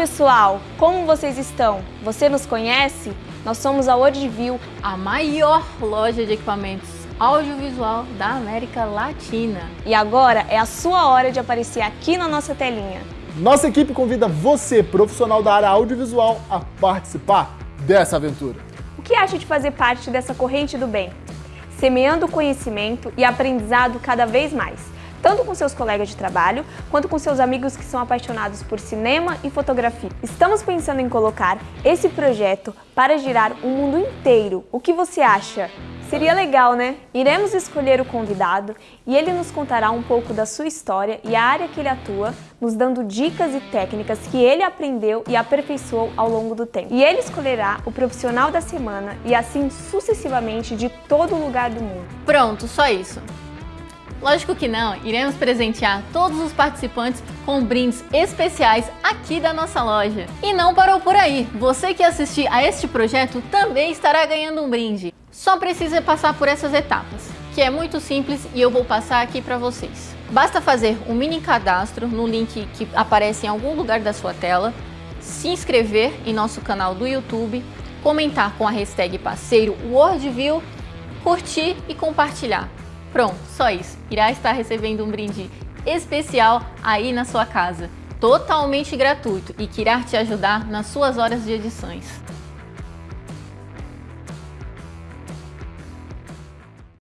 pessoal, como vocês estão? Você nos conhece? Nós somos a Wordview, a maior loja de equipamentos audiovisual da América Latina. E agora é a sua hora de aparecer aqui na nossa telinha. Nossa equipe convida você, profissional da área audiovisual, a participar dessa aventura. O que acha de fazer parte dessa corrente do bem? Semeando conhecimento e aprendizado cada vez mais tanto com seus colegas de trabalho, quanto com seus amigos que são apaixonados por cinema e fotografia. Estamos pensando em colocar esse projeto para girar o mundo inteiro. O que você acha? Seria legal, né? Iremos escolher o convidado e ele nos contará um pouco da sua história e a área que ele atua, nos dando dicas e técnicas que ele aprendeu e aperfeiçoou ao longo do tempo. E ele escolherá o profissional da semana e assim sucessivamente de todo lugar do mundo. Pronto, só isso. Lógico que não, iremos presentear todos os participantes com brindes especiais aqui da nossa loja. E não parou por aí, você que assistir a este projeto também estará ganhando um brinde. Só precisa passar por essas etapas, que é muito simples e eu vou passar aqui para vocês. Basta fazer um mini cadastro no link que aparece em algum lugar da sua tela, se inscrever em nosso canal do YouTube, comentar com a hashtag parceiro WorldView, curtir e compartilhar. Pronto, só isso. Irá estar recebendo um brinde especial aí na sua casa, totalmente gratuito e que irá te ajudar nas suas horas de edições.